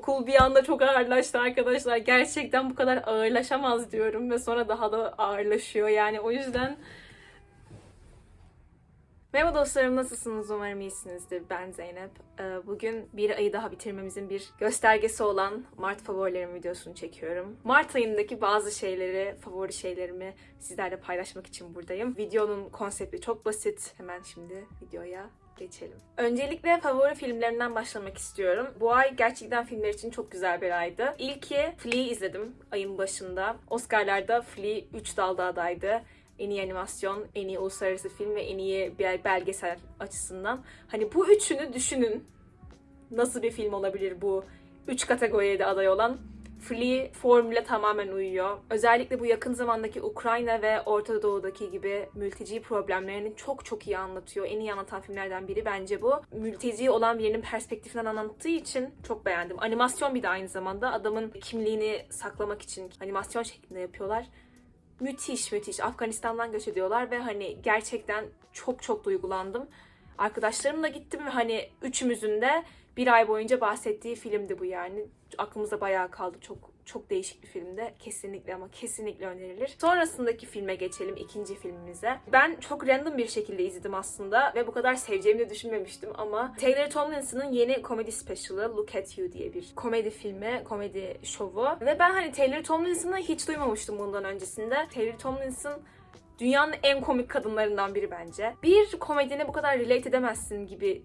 Okul bir anda çok ağırlaştı arkadaşlar. Gerçekten bu kadar ağırlaşamaz diyorum ve sonra daha da ağırlaşıyor. Yani o yüzden Merhaba dostlarım nasılsınız? Umarım iyisinizdir. Ben Zeynep. Ee, Bugün bir ayı daha bitirmemizin bir göstergesi olan Mart favorilerim videosunu çekiyorum. Mart ayındaki bazı şeyleri, favori şeylerimi sizlerle paylaşmak için buradayım. Videonun konsepti çok basit. Hemen şimdi videoya geçelim. Öncelikle favori filmlerimden başlamak istiyorum. Bu ay gerçekten filmler için çok güzel bir aydı. İlki Flea izledim ayın başında. Oscar'larda Flea 3 dalda adaydı en iyi animasyon, en iyi uluslararası film ve en iyi belgesel açısından. Hani bu üçünü düşünün. Nasıl bir film olabilir bu üç kategoriye de aday olan? Flea formüle tamamen uyuyor. Özellikle bu yakın zamandaki Ukrayna ve Orta Doğu'daki gibi mülteci problemlerini çok çok iyi anlatıyor. En iyi anlatan filmlerden biri bence bu. Mülteci olan birinin perspektifinden anlattığı için çok beğendim. Animasyon bir de aynı zamanda. Adamın kimliğini saklamak için animasyon şeklinde yapıyorlar müthiş müthiş Afganistan'dan göç ediyorlar ve hani gerçekten çok çok duygulandım. Arkadaşlarımla gittim ve hani üçümüzün de bir ay boyunca bahsettiği filmdi bu yani. Aklımızda bayağı kaldı. Çok çok değişik bir filmde. Kesinlikle ama kesinlikle önerilir. Sonrasındaki filme geçelim. ikinci filmimize. Ben çok random bir şekilde izledim aslında ve bu kadar seveceğimi de düşünmemiştim ama Taylor Tomlinson'ın yeni komedi special'ı Look at You diye bir komedi filmi, komedi şovu. Ve ben hani Taylor Tomlinson'ı hiç duymamıştım bundan öncesinde. Taylor Tomlinson dünyanın en komik kadınlarından biri bence. Bir komedine bu kadar relate edemezsin gibi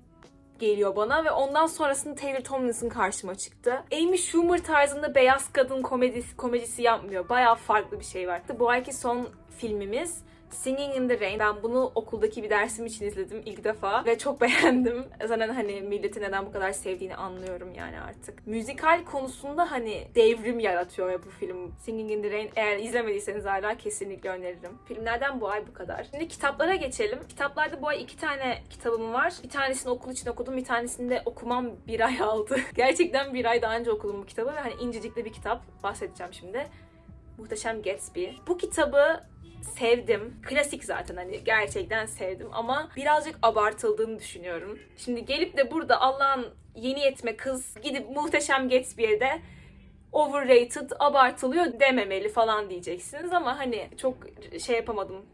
geliyor bana ve ondan sonrasında Taylor Tomlinson karşıma çıktı. Amy Schumer tarzında beyaz kadın komedisi, komedisi yapmıyor. Bayağı farklı bir şey var. Bu ayki son filmimiz Singing in the Rain. Ben bunu okuldaki bir dersim için izledim ilk defa ve çok beğendim. Zaten hani milleti neden bu kadar sevdiğini anlıyorum yani artık. Müzikal konusunda hani devrim yaratıyor ya bu film. Singing in the Rain eğer izlemediyseniz hala kesinlikle öneririm. Filmlerden bu ay bu kadar. Şimdi kitaplara geçelim. Kitaplarda bu ay iki tane kitabım var. Bir tanesini okul için okudum, bir tanesini de okumam bir ay aldı. Gerçekten bir ay daha önce okudum bu kitabı ve hani incecik de bir kitap. Bahsedeceğim şimdi. Muhteşem Gatsby. Bu kitabı sevdim. Klasik zaten hani gerçekten sevdim ama birazcık abartıldığını düşünüyorum. Şimdi gelip de burada Allah'ın yeni yetme kız gidip muhteşem Gatsby'ye de overrated, abartılıyor dememeli falan diyeceksiniz ama hani çok şey yapamadım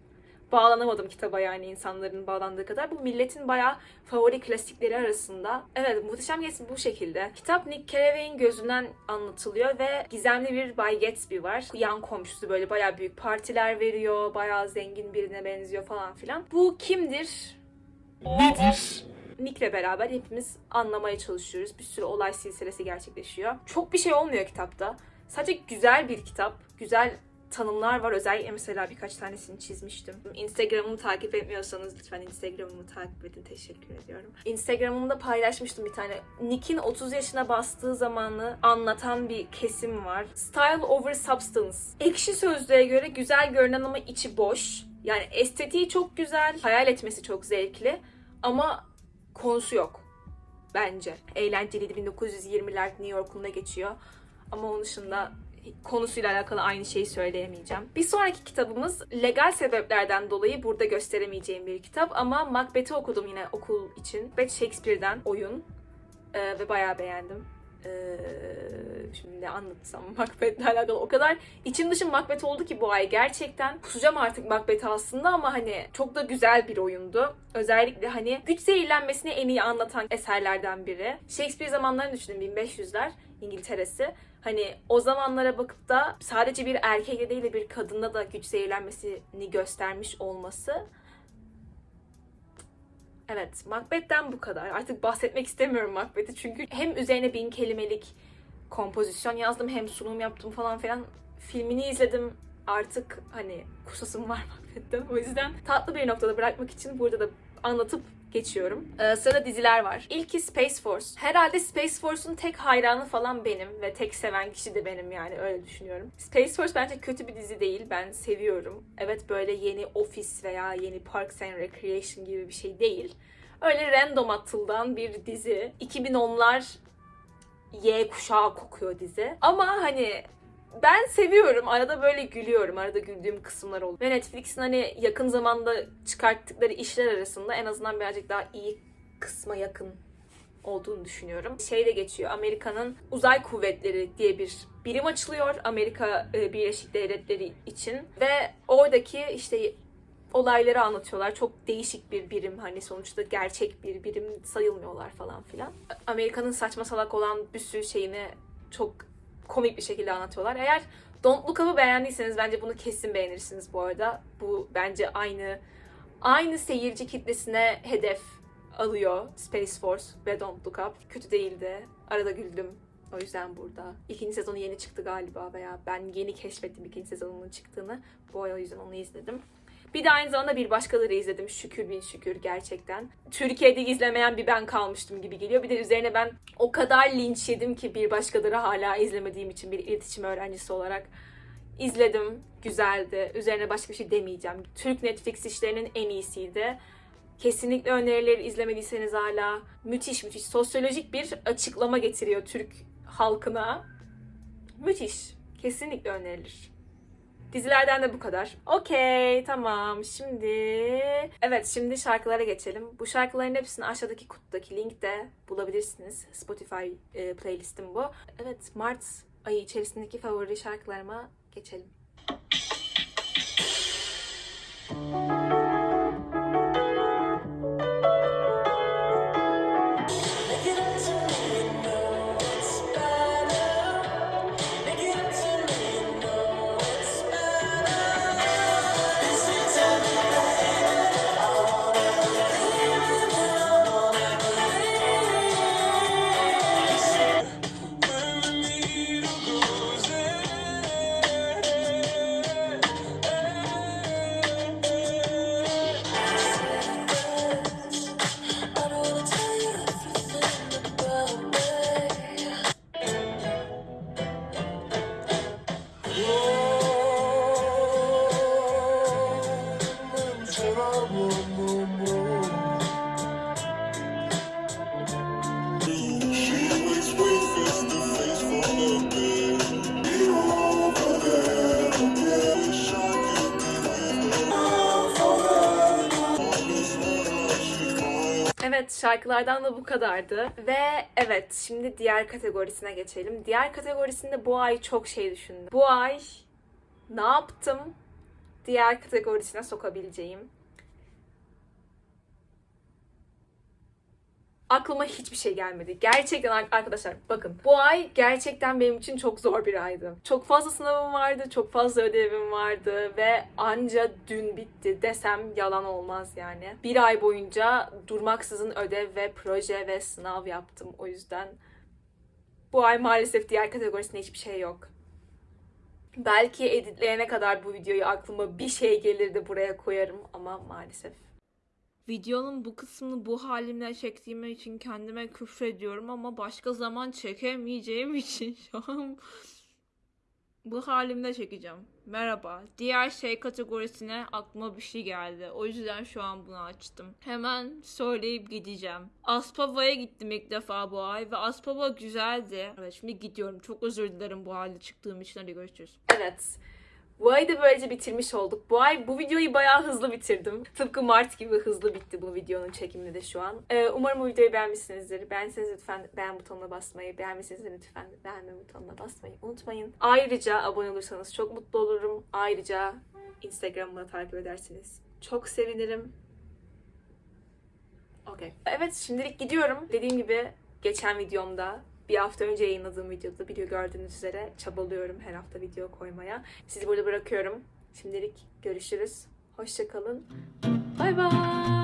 bağlanamadım kitaba yani insanların bağlandığı kadar. Bu milletin bayağı favori klasikleri arasında. Evet Muhteşem Gatsby bu şekilde. Kitap Nick Carraway'in gözünden anlatılıyor ve gizemli bir Bay Gatsby var. Yan komşusu böyle bayağı büyük partiler veriyor. Bayağı zengin birine benziyor falan filan. Bu kimdir? Nedir? Nick'le beraber hepimiz anlamaya çalışıyoruz. Bir sürü olay silsilesi gerçekleşiyor. Çok bir şey olmuyor kitapta. Sadece güzel bir kitap. Güzel tanımlar var. Özellikle mesela birkaç tanesini çizmiştim. Instagram'ımı takip etmiyorsanız lütfen Instagram'ımı takip edin. Teşekkür ediyorum. Instagram'ımda paylaşmıştım bir tane. Nick'in 30 yaşına bastığı zamanı anlatan bir kesim var. Style over substance. Ekşi sözlüğe göre güzel görünen ama içi boş. Yani estetiği çok güzel, hayal etmesi çok zevkli ama konusu yok bence. Eğlenceliydi 1920'ler New York'unda geçiyor. Ama onun dışında konusuyla alakalı aynı şeyi söyleyemeyeceğim. Bir sonraki kitabımız legal sebeplerden dolayı burada gösteremeyeceğim bir kitap ama Macbeth'i okudum yine okul için. Macbeth Shakespeare'den oyun Ee, ve bayağı beğendim. Ee, şimdi ne anlatsam Macbeth'le alakalı o kadar içim dışım Macbeth oldu ki bu ay gerçekten kusacağım artık Macbeth'i aslında ama hani çok da güzel bir oyundu. Özellikle hani güç zehirlenmesini en iyi anlatan eserlerden biri. Shakespeare zamanlarını düşünün 1500'ler İngiltere'si. Hani o zamanlara bakıp da sadece bir erkekle değil de bir kadında da güç zehirlenmesini göstermiş olması Evet, Macbeth'ten bu kadar. Artık bahsetmek istemiyorum Macbeth'i çünkü hem üzerine bin kelimelik kompozisyon yazdım hem sunum yaptım falan filan. Filmini izledim. Artık hani kusasım var Macbeth'ten. O yüzden tatlı bir noktada bırakmak için burada da anlatıp geçiyorum. Ee, sırada diziler var. İlki Space Force. Herhalde Space Force'un tek hayranı falan benim ve tek seven kişi de benim yani öyle düşünüyorum. Space Force bence kötü bir dizi değil. Ben seviyorum. Evet böyle yeni Office veya yeni Parks and Recreation gibi bir şey değil. Öyle random atıldan bir dizi. 2010'lar Y kuşağı kokuyor dizi. Ama hani ben seviyorum. Arada böyle gülüyorum. Arada güldüğüm kısımlar oluyor. Ve Netflix'in hani yakın zamanda çıkarttıkları işler arasında en azından birazcık daha iyi kısma yakın olduğunu düşünüyorum. Şeyde geçiyor. Amerika'nın uzay kuvvetleri diye bir birim açılıyor Amerika e, Birleşik Devletleri için ve oradaki işte olayları anlatıyorlar. Çok değişik bir birim hani sonuçta gerçek bir birim sayılmıyorlar falan filan. Amerika'nın saçma salak olan bir sürü şeyini çok komik bir şekilde anlatıyorlar. Eğer Don't Look Up'ı beğendiyseniz bence bunu kesin beğenirsiniz bu arada. Bu bence aynı aynı seyirci kitlesine hedef alıyor Space Force ve Don't Look Up. Kötü değildi. Arada güldüm. O yüzden burada. İkinci sezonu yeni çıktı galiba veya ben yeni keşfettim ikinci sezonunun çıktığını. Bu ay o yüzden onu izledim. Bir de aynı zamanda bir başkaları izledim. Şükür bin şükür gerçekten. Türkiye'de izlemeyen bir ben kalmıştım gibi geliyor. Bir de üzerine ben o kadar linç yedim ki bir başkaları hala izlemediğim için bir iletişim öğrencisi olarak izledim. Güzeldi. Üzerine başka bir şey demeyeceğim. Türk Netflix işlerinin en iyisiydi. Kesinlikle önerileri izlemediyseniz hala müthiş müthiş sosyolojik bir açıklama getiriyor Türk halkına. Müthiş. Kesinlikle önerilir. Dizilerden de bu kadar. Okey, tamam. Şimdi evet, şimdi şarkılara geçelim. Bu şarkıların hepsini aşağıdaki kutudaki linkte bulabilirsiniz. Spotify e, playlistim bu. Evet, Mart ayı içerisindeki favori şarkılarıma geçelim. Evet şarkılardan da bu kadardı. Ve evet şimdi diğer kategorisine geçelim. Diğer kategorisinde bu ay çok şey düşündüm. Bu ay ne yaptım? Diğer kategorisine sokabileceğim. Aklıma hiçbir şey gelmedi. Gerçekten ar- arkadaşlar bakın bu ay gerçekten benim için çok zor bir aydı. Çok fazla sınavım vardı, çok fazla ödevim vardı ve anca dün bitti desem yalan olmaz yani. Bir ay boyunca durmaksızın ödev ve proje ve sınav yaptım. O yüzden bu ay maalesef diğer kategorisinde hiçbir şey yok. Belki editleyene kadar bu videoyu aklıma bir şey gelir de buraya koyarım ama maalesef. Videonun bu kısmını bu halimle çektiğim için kendime küfrediyorum ama başka zaman çekemeyeceğim için şu an bu halimle çekeceğim. Merhaba. Diğer şey kategorisine aklıma bir şey geldi. O yüzden şu an bunu açtım. Hemen söyleyip gideceğim. Aspava'ya gittim ilk defa bu ay ve Aspava güzeldi. Evet şimdi gidiyorum. Çok özür dilerim bu halde çıktığım için. Hadi görüşürüz. Evet. Bu ayı da böylece bitirmiş olduk. Bu ay bu videoyu bayağı hızlı bitirdim. Tıpkı Mart gibi hızlı bitti bu videonun çekimi de şu an. Ee, umarım bu videoyu beğenmişsinizdir. Beğendiyseniz lütfen beğen butonuna basmayı, beğenmişseniz lütfen beğenme butonuna basmayı unutmayın. Ayrıca abone olursanız çok mutlu olurum. Ayrıca Instagram'ı takip ederseniz çok sevinirim. Okey. Evet şimdilik gidiyorum. Dediğim gibi geçen videomda bir hafta önce yayınladığım videoda video gördüğünüz üzere çabalıyorum her hafta video koymaya. Sizi burada bırakıyorum. Şimdilik görüşürüz. Hoşçakalın. Bay bay.